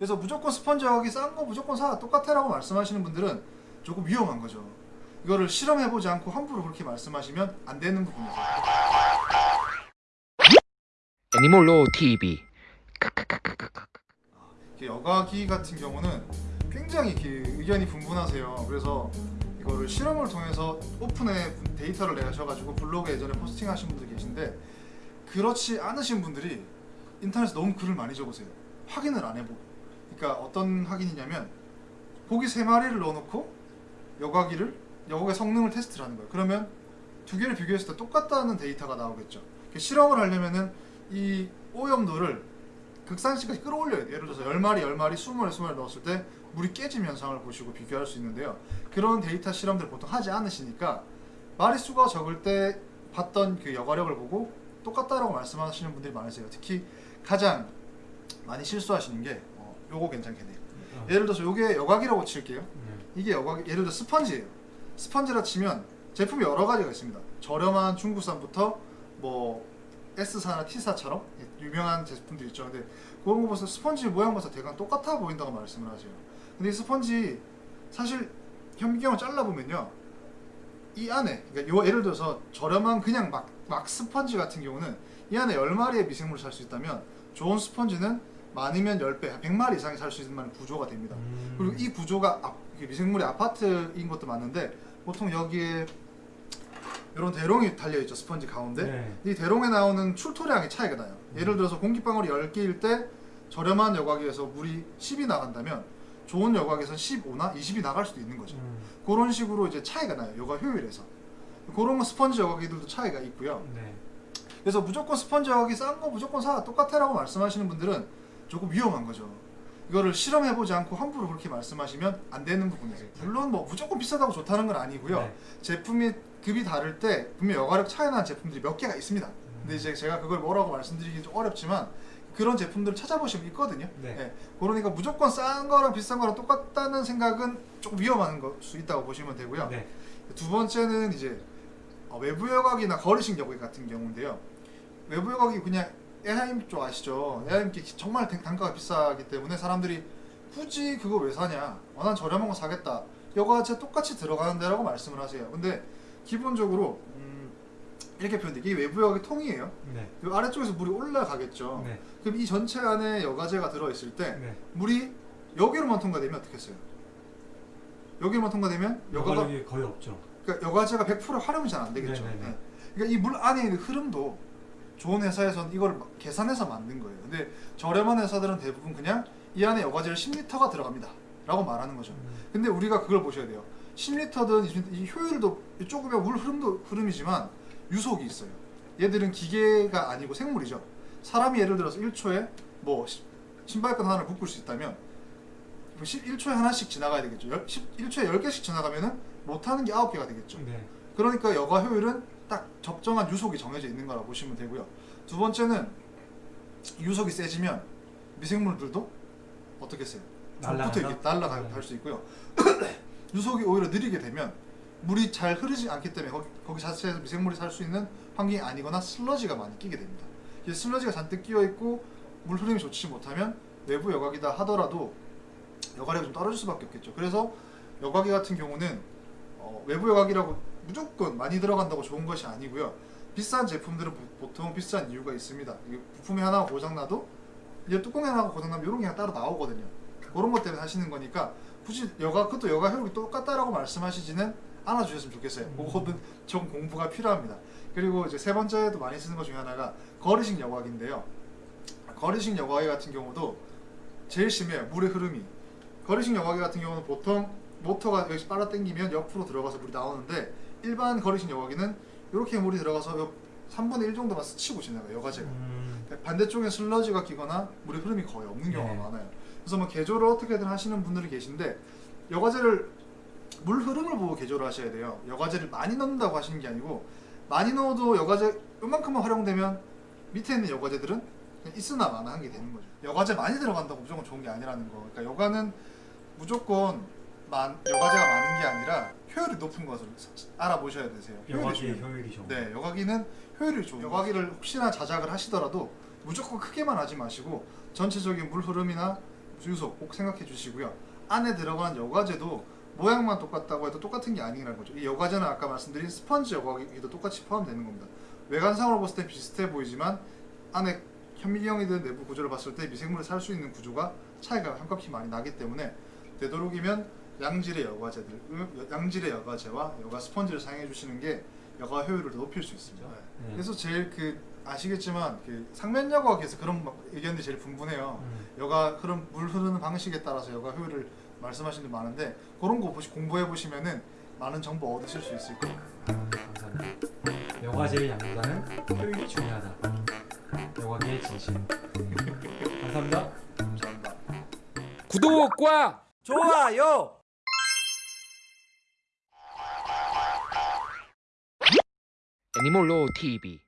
그래서 무조건 스펀지 여기 싼 거 무조건 사 똑같아라고 말씀하시는 분들은 조금 위험한 거죠. 이거를 실험해보지 않고 함부로 그렇게 말씀하시면 안 되는 부분이죠. 애니몰로 TV 여과기 같은 경우는 굉장히 의견이 분분하세요. 그래서 이거를 실험을 통해서 오픈에 데이터를 내셔가지고 블로그에 예전에 포스팅하신 분들 계신데 그렇지 않으신 분들이 인터넷에 너무 글을 많이 적으세요. 확인을 안 해보고. 그러니까 어떤 확인이냐면 고기 세 마리를 넣어놓고 여과기를 여과기 성능을 테스트를 하는 거예요. 그러면 두 개를 비교했을 때 똑같다는 데이터가 나오겠죠. 실험을 하려면은 이 오염도를 극산시까지 끌어올려야 돼요. 예를 들어서 10마리, 10마리, 20마리, 20마리 넣었을 때 물이 깨짐 현상을 보시고 비교할 수 있는데요. 그런 데이터 실험들 을 보통 하지 않으시니까 마리수가 적을 때 봤던 그 여과력을 보고 똑같다라고 말씀하시는 분들이 많으세요. 특히 가장 많이 실수하시는 게 어, 요거 괜찮겠네요. 예를 들어서 요게 여과기라고 칠게요. 이게 여과기, 예를 들어 스펀지예요. 스펀지라 치면 제품이 여러 가지가 있습니다. 저렴한 중국산부터 뭐 S사나 T사처럼 유명한 제품들 있죠. 근데 그런 거 보면서 스펀지 모양 봐서 대강 똑같아 보인다고 말씀을 하세요. 근데 이 스펀지 사실 현미경을 잘라보면요. 이 안에 그러니까 요 예를 들어서 저렴한 그냥 막, 막 스펀지 같은 경우는 이 안에 10마리의 미생물을 살 수 있다면 좋은 스펀지는 많으면 10배, 100마리 이상이 살 수 있는 구조가 됩니다. 음. 그리고 이 구조가 아, 이게 미생물이 아파트인 것도 맞는데 보통 여기에 이런 대롱이 달려있죠 스펀지 가운데 네. 이 대롱에 나오는 출토량의 차이가 나요 예를 들어서 공기방울이 10개일 때 저렴한 여과기에서 물이 10이 나간다면 좋은 여과기에서 15나 20이 나갈 수도 있는 거죠 음. 그런 식으로 이제 차이가 나요 여과 효율에서 그런 거 스펀지 여과기들도 차이가 있고요 네. 그래서 무조건 스펀지 여과기 싼 거 무조건 사 똑같아라고 말씀하시는 분들은 조금 위험한 거죠 이거를 실험해보지 않고 함부로 그렇게 말씀하시면 안 되는 부분이세요 물론 뭐 무조건 비싸다고 좋다는 건 아니고요 네. 제품이 급이 다를 때 분명 여과력 차이 나는 제품들이 몇 개가 있습니다. 근데 이제 제가 그걸 뭐라고 말씀드리기 좀 어렵지만 그런 제품들을 찾아보시면 있거든요. 네. 예, 그러니까 무조건 싼 거랑 비싼 거랑 똑같다는 생각은 조금 위험한 걸 수 있다고 보시면 되고요. 네. 두 번째는 이제 어, 외부 여과기나 거리식 여과기 같은 경우인데요. 외부 여과기 그냥 에하임 쪽 아시죠? 에하임 게 정말 단- 단가가 비싸기 때문에 사람들이 굳이 그거 왜 사냐? 어, 난 저렴한 거 사겠다. 여과제 똑같이 들어가는데 라고 말씀을 하세요. 근데 기본적으로 음, 이렇게 표현돼. 이게 외부 여과기 통이에요. 네. 이 아래쪽에서 물이 올라가겠죠. 네. 그럼 이 전체 안에 여과제가 들어있을 때 네. 물이 여기로만 통과되면 어떻겠어요? 여기로만 통과되면 여과가 거의 없죠. 그러니까 여과제가 100% 활용이 잘 안 되겠죠. 네네네. 네. 그러니까 이 물 안에 있는 흐름도 좋은 회사에서는 이걸 막 계산해서 만든 거예요. 근데 저렴한 회사들은 대부분 그냥 이 안에 여과제를 10리터가 들어갑니다. 라고 말하는 거죠. 음. 근데 우리가 그걸 보셔야 돼요. 10리터든 이 효율도 조금의 물 흐름도 흐름이지만 유속이 있어요. 얘들은 기계가 아니고 생물이죠. 사람이 예를 들어서 1초에 뭐 시- 신발끈 하나를 묶을 수 있다면 1초에 하나씩 지나가야 되겠죠. 열- 십- 1초에 10개씩 지나가면은 못하는 게 9개가 되겠죠. 네. 그러니까 여과 효율은 딱 적정한 유속이 정해져 있는 거라 보시면 되고요. 두 번째는 유속이 세지면 미생물들도 어떻게 세요? 날아간다? 붙어 이렇게 날아갈 네. 수 있고요. 유속이 오히려 느리게 되면 물이 잘 흐르지 않기 때문에 거기, 거기 자체에서 미생물이 살 수 있는 환경이 아니거나 슬러지가 많이 끼게 됩니다. 이 슬러지가 잔뜩 끼어 있고 물 흐름이 좋지 못하면 외부 여과기다 하더라도 여과력이 좀 떨어질 수밖에 없겠죠. 그래서 여과기 같은 경우는 어, 외부 여과기라고 무조건 많이 들어간다고 좋은 것이 아니고요. 비싼 제품들은 보- 보통 비싼 이유가 있습니다. 부품이 하나 고장나도 이제 뚜껑이 하나 고장나면 이런 게 따로 나오거든요. 그런 것 때문에 하시는 거니까 굳이 여가 그것도 여가 효율이 똑같다라고 말씀하시지는 않아 주셨으면 좋겠어요. 음. 그거는 좀 공부가 필요합니다. 그리고 이제 세 번째도 많이 쓰는 것 중에 하나가 거리식 여과기인데요. 거리식 여과기 같은 경우도 제일 심해요. 물의 흐름이. 거리식 여과기 같은 경우는 보통 모터가 여기 빨아 당기면 옆으로 들어가서 물이 나오는데 일반 거리식 여과기는 이렇게 물이 들어가서 요 3분의 1 정도만 스치고 지나가요. 여과제가. 음. 반대쪽에 슬러지가 끼거나 물의 흐름이 거의 없는 경우가 네. 많아요. 그래서 뭐 개조를 어떻게든 하시는 분들이 계신데 여과제를 물 흐름을 보고 개조를 하셔야 돼요. 여과제를 많이 넣는다고 하시는 게 아니고 많이 넣어도 여과제 요만큼만 활용되면 밑에 있는 여과제들은 있으나 마나 한 게 되는 거죠. 여과제 많이 들어간다고 무조건 좋은 게 아니라는 거. 그러니까 여과는 무조건 만, 여과제가 많은 게 아니라 효율이 높은 것을 알아보셔야 되세요. 효율이 여과기의 중요해요. 효율이 좋은. 네, 여과기는 효율이 좋은 여과기를 혹시나 자작을 하시더라도 무조건 크게만 하지 마시고 전체적인 물 흐름이나 주유소 꼭 생각해 주시고요. 안에 들어간 여과제도 모양만 똑같다고 해도 똑같은 게 아니라는 거죠. 이 여과제는 아까 말씀드린 스펀지 여과기도 똑같이 포함되는 겁니다. 외관상으로 봤을 때 비슷해 보이지만 안에 현미경이든 내부 구조를 봤을 때 미생물을 살 수 있는 구조가 차이가 한값이 많이 나기 때문에 되도록이면 양질의 여과제들, 음, 양질의 여과제와 여과 스펀지를 사용해 주시는 게 여과 효율을 더 높일 수 있습니다. 네. 그래서 제일 그 아시겠지만 그 상면 여과기에서 그런 막 의견들이 제일 분분해요. 음. 여가 흐름 물 흐르는 방식에 따라서 여가 효율을 말씀하시는 분 많은데 그런 거 보시 공부해 보시면은 많은 정보 얻으실 수 있을 거예요. 감사합니다. 여과제의 양보다는 효율이 중요하다. 여과계의 진실. 감사합니다. 감사합니다. 구독과 좋아요. 애니몰로 TV